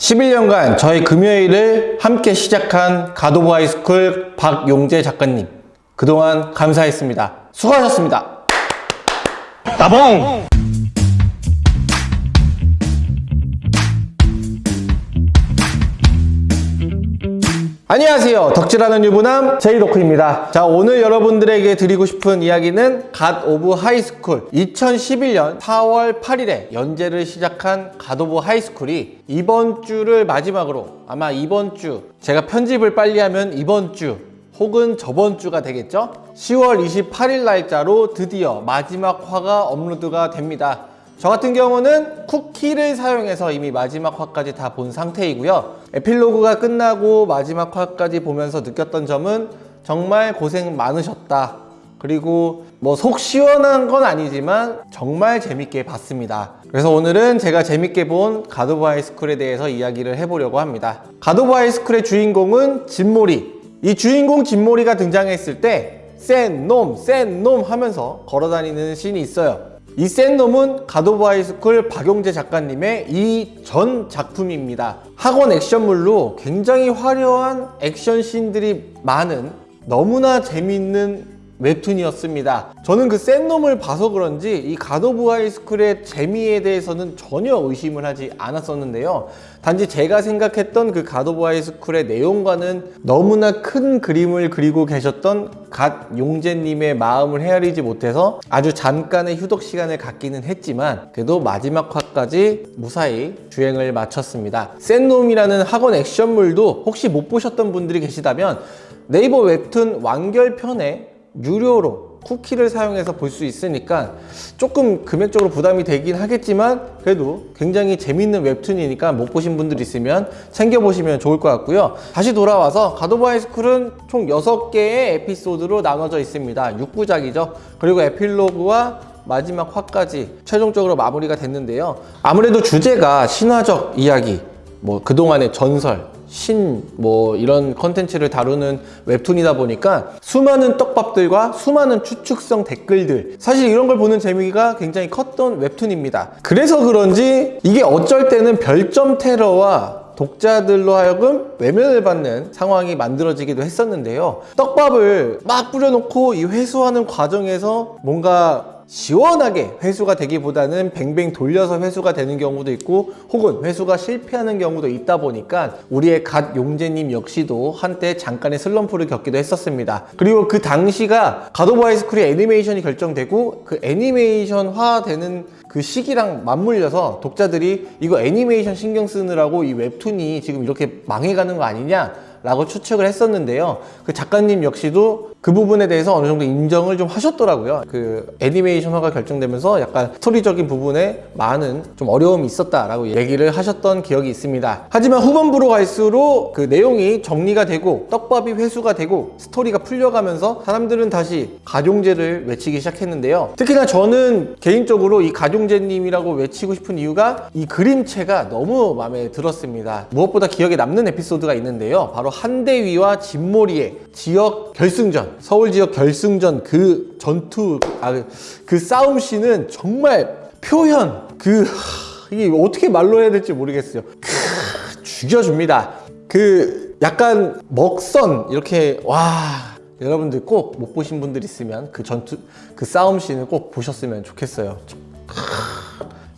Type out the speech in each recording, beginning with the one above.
11년간 저희 금요일을 함께 시작한 갓 오브 하이스쿨 박용재 작가님 그동안 감사했습니다. 수고하셨습니다. 따봉! 안녕하세요. 덕질하는 유부남 제이도크입니다. 자, 오늘 여러분들에게 드리고 싶은 이야기는 갓 오브 하이스쿨 2011년 4월 8일에 연재를 시작한 갓 오브 하이스쿨이 이번 주를 마지막으로 아마 이번 주 제가 편집을 빨리 하면 이번 주 혹은 저번 주가 되겠죠? 10월 28일 날짜로 드디어 마지막 화가 업로드가 됩니다. 저 같은 경우는 쿠키를 사용해서 이미 마지막 화까지 다 본 상태이고요. 에필로그가 끝나고 마지막 화까지 보면서 느꼈던 점은 정말 고생 많으셨다. 그리고 뭐 속 시원한 건 아니지만 정말 재밌게 봤습니다. 그래서 오늘은 제가 재밌게 본 갓 오브 하이스쿨에 대해서 이야기를 해보려고 합니다. 갓 오브 하이스쿨의 주인공은 진모리. 이 주인공 진모리가 등장했을 때 센 놈, 센 놈 하면서 걸어다니는 씬이 있어요. 이 센 놈은 갓 오브 하이스쿨 박용제 작가님의 이 전 작품입니다. 학원 액션물로 굉장히 화려한 액션 씬들이 많은 너무나 재밌는 웹툰이었습니다. 저는 그 센 놈을 봐서 그런지 이 갓 오브 하이스쿨의 재미에 대해서는 전혀 의심을 하지 않았었는데요. 단지 제가 생각했던 그 갓 오브 하이스쿨의 내용과는 너무나 큰 그림을 그리고 계셨던 갓 용제님의 마음을 헤아리지 못해서 아주 잠깐의 휴덕 시간을 갖기는 했지만 그래도 마지막 화까지 무사히 주행을 마쳤습니다. 센 놈이라는 학원 액션물도 혹시 못 보셨던 분들이 계시다면 네이버 웹툰 완결편에 유료로 쿠키를 사용해서 볼 수 있으니까 조금 금액적으로 부담이 되긴 하겠지만 그래도 굉장히 재밌는 웹툰이니까 못 보신 분들 있으면 챙겨보시면 좋을 것 같고요. 다시 돌아와서 가도브 하이스쿨은 총 6개의 에피소드로 나눠져 있습니다. 6부작이죠. 그리고 에필로그와 마지막 화까지 최종적으로 마무리가 됐는데요. 아무래도 주제가 신화적 이야기 뭐 그동안의 전설 신 뭐 이런 컨텐츠를 다루는 웹툰이다 보니까 수많은 떡밥들과 수많은 추측성 댓글들. 사실 이런 걸 보는 재미가 굉장히 컸던 웹툰입니다. 그래서 그런지 이게 어쩔 때는 별점 테러와 독자들로 하여금 외면을 받는 상황이 만들어지기도 했었는데요. 떡밥을 막 뿌려놓고 이 회수하는 과정에서 뭔가 시원하게 회수가 되기보다는 뱅뱅 돌려서 회수가 되는 경우도 있고 혹은 회수가 실패하는 경우도 있다 보니까 우리의 갓 용제님 역시도 한때 잠깐의 슬럼프를 겪기도 했었습니다. 그리고 그 당시가 갓 오브 하이스쿨의 애니메이션이 결정되고 그 애니메이션화 되는 그 시기랑 맞물려서 독자들이 이거 애니메이션 신경 쓰느라고 이 웹툰이 지금 이렇게 망해가는 거 아니냐 라고 추측을 했었는데요. 그 작가님 역시도 그 부분에 대해서 어느 정도 인정을 좀 하셨더라고요. 그 애니메이션화가 결정되면서 약간 스토리적인 부분에 많은 좀 어려움이 있었다라고 얘기를 하셨던 기억이 있습니다. 하지만 후반부로 갈수록 그 내용이 정리가 되고 떡밥이 회수가 되고 스토리가 풀려가면서 사람들은 다시 가종제를 외치기 시작했는데요. 특히나 저는 개인적으로 이 가종제님이라고 외치고 싶은 이유가 이 그림체가 너무 마음에 들었습니다. 무엇보다 기억에 남는 에피소드가 있는데요. 바로 한대위와 진모리의 지역 서울 지역 결승전 그 전투 아, 그 싸움 씬은 정말 표현 그 이게 어떻게 말로 해야 될지 모르겠어요. 크, 죽여줍니다. 그 약간 먹선 이렇게 와 여러분들 꼭 못 보신 분들 있으면 그 전투 그 싸움 씬을 꼭 보셨으면 좋겠어요.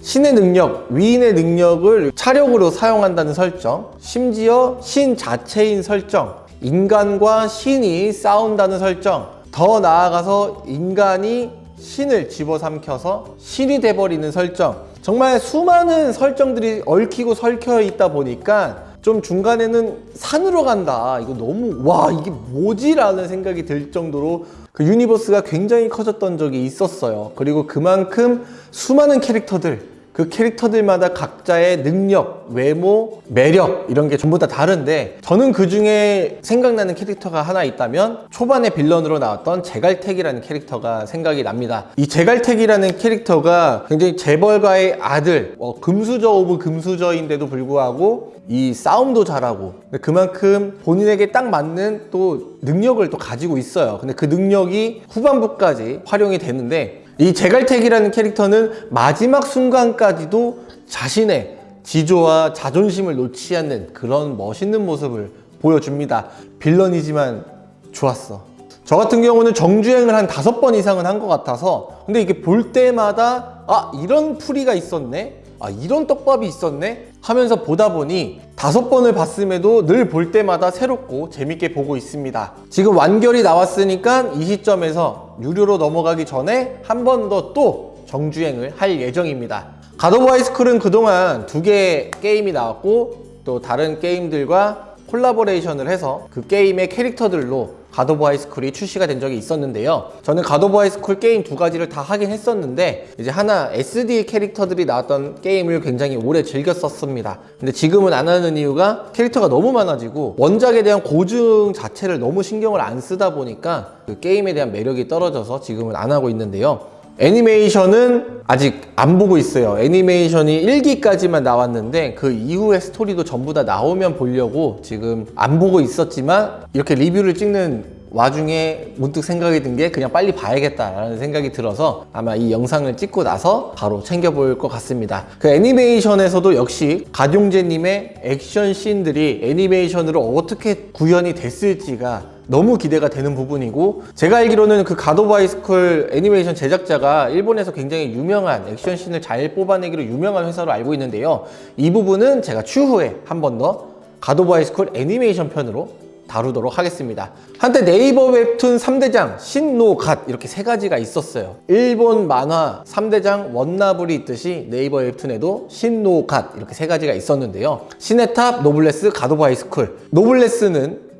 신의 능력, 위인의 능력을 차력으로 사용한다는 설정 심지어 신 자체인 설정 인간과 신이 싸운다는 설정. 더 나아가서 인간이 신을 집어삼켜서 신이 돼버리는 설정. 정말 수많은 설정들이 얽히고 설켜 있다 보니까 좀 중간에는 산으로 간다. 이거 너무 와 이게 뭐지? 라는 생각이 들 정도로 그 universe가 굉장히 커졌던 적이 있었어요. 그리고 그만큼 수많은 캐릭터들 그 캐릭터들마다 각자의 능력, 외모, 매력 이런 게 전부 다 다른데 저는 그 중에 생각나는 캐릭터가 하나 있다면 초반에 villain으로 나왔던 제갈택이라는 캐릭터가 생각이 납니다. 이 제갈택이라는 캐릭터가 굉장히 재벌가의 아들 어, 금수저 of 금수저인데도 불구하고 이 싸움도 잘하고 그만큼 본인에게 딱 맞는 또 능력을 또 가지고 있어요. 근데 그 능력이 후반부까지 활용이 되는데 이 제갈택이라는 캐릭터는 마지막 순간까지도 자신의 지조와 자존심을 놓지 않는 그런 멋있는 모습을 보여줍니다. 빌런이지만 좋았어. 저 같은 경우는 정주행을 한 다섯 번 이상은 한 것 같아서 근데 이게 볼 때마다 아 이런 풀이가 있었네 아 이런 떡밥이 있었네 하면서 보다 보니 다섯 번을 봤음에도 늘 볼 때마다 새롭고 재밌게 보고 있습니다 지금 완결이 나왔으니까 이 시점에서 유료로 넘어가기 전에 한 번 더 또 정주행을 할 예정입니다. 갓 오브 하이스쿨은 그동안 두 개의 게임이 나왔고 또 다른 게임들과 콜라보레이션을 해서 그 게임의 캐릭터들로 갓 오브 하이스쿨이 출시가 된 적이 있었는데요. 저는 갓 오브 하이스쿨 게임 두 가지를 다 하긴 했었는데 이제 하나 SD 캐릭터들이 나왔던 게임을 굉장히 오래 즐겼었습니다. 근데 지금은 안 하는 이유가 캐릭터가 너무 많아지고 원작에 대한 고증 자체를 너무 신경을 안 쓰다 보니까 그 게임에 대한 매력이 떨어져서 지금은 안 하고 있는데요 애니메이션은 아직 안 보고 있어요. 애니메이션이 1기까지만 나왔는데 그 이후의 스토리도 전부 다 나오면 보려고 지금 안 보고 있었지만 이렇게 리뷰를 찍는 와중에 문득 생각이 든 게 그냥 빨리 봐야겠다라는 생각이 들어서 아마 이 영상을 찍고 나서 바로 챙겨볼 것 같습니다. 그 애니메이션에서도 역시 갓 용제님의 액션 씬들이 애니메이션으로 어떻게 구현이 됐을지가 너무 기대가 되는 부분이고 제가 알기로는 그 갓 오브 하이스쿨 애니메이션 제작자가 일본에서 굉장히 유명한 액션씬을 잘 뽑아내기로 유명한 회사로 알고 있는데요. 이 부분은 제가 추후에 한 번 더 갓 오브 하이스쿨 애니메이션 편으로 다루도록 하겠습니다. 한때 네이버 웹툰 3대장 신노갓 이렇게 세 가지가 있었어요. 일본 만화 3대장 원나블이 있듯이 네이버 웹툰에도 신노갓 이렇게 세 가지가 있었는데요. 신의 탑, 노블레스, 갓 오브 하이스쿨. 노블레스는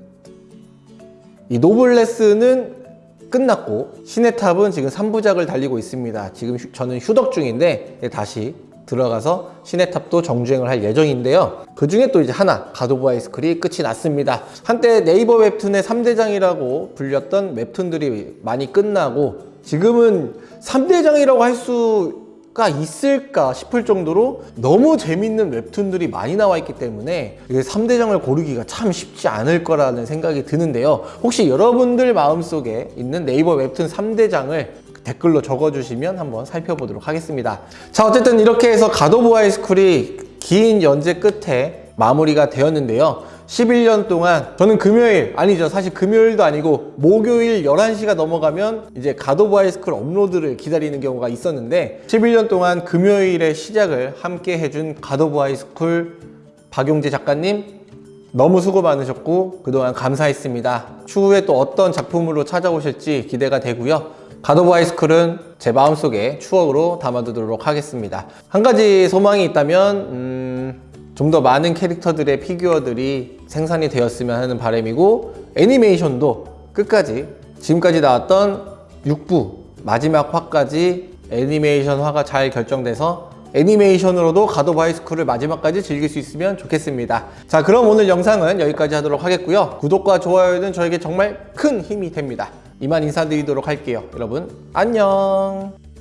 이 노블레스는 끝났고 신의 탑은 지금 3부작을 달리고 있습니다. 지금 휴- 저는 휴덕 중인데 네, 다시 들어가서 신의 탑도 정주행을 할 예정인데요. 그 중에 또 이제 하나 갓 오브 하이스쿨이 끝이 났습니다. 한때 네이버 웹툰의 3대장이라고 불렸던 웹툰들이 많이 끝나고 지금은 3대장이라고 할 수 가 있을까 싶을 정도로 너무 재밌는 웹툰들이 많이 나와 있기 때문에 이게 3대장을 고르기가 참 쉽지 않을 거라는 생각이 드는데요. 혹시 여러분들 마음속에 있는 네이버 웹툰 3대장을 댓글로 적어주시면 한번 살펴보도록 하겠습니다. 자 어쨌든 이렇게 해서 갓 오브 하이스쿨이 긴 연재 끝에 마무리가 되었는데요 11년 동안 저는 금요일 아니죠 사실 금요일도 아니고 목요일 11시가 넘어가면 이제 갓 오브 하이스쿨 업로드를 기다리는 경우가 있었는데 11년 동안 금요일에 시작을 함께 해준 갓 오브 하이스쿨 박용재 작가님 너무 수고 많으셨고 그동안 감사했습니다. 추후에 또 어떤 작품으로 찾아오실지 기대가 되고요. 가도브 하이스쿨은 제 마음속에 추억으로 담아두도록 하겠습니다. 한 가지 소망이 있다면 음, 좀 더 많은 캐릭터들의 피규어들이 생산이 되었으면 하는 바람이고 애니메이션도 끝까지 지금까지 나왔던 6부 마지막 화까지 애니메이션화가 잘 결정돼서 애니메이션으로도 가도브 하이스쿨을 마지막까지 즐길 수 있으면 좋겠습니다. 자 그럼 오늘 영상은 여기까지 하도록 하겠고요. 구독과 좋아요는 저에게 정말 큰 힘이 됩니다. 이만 인사드리도록 할게요. 여러분 안녕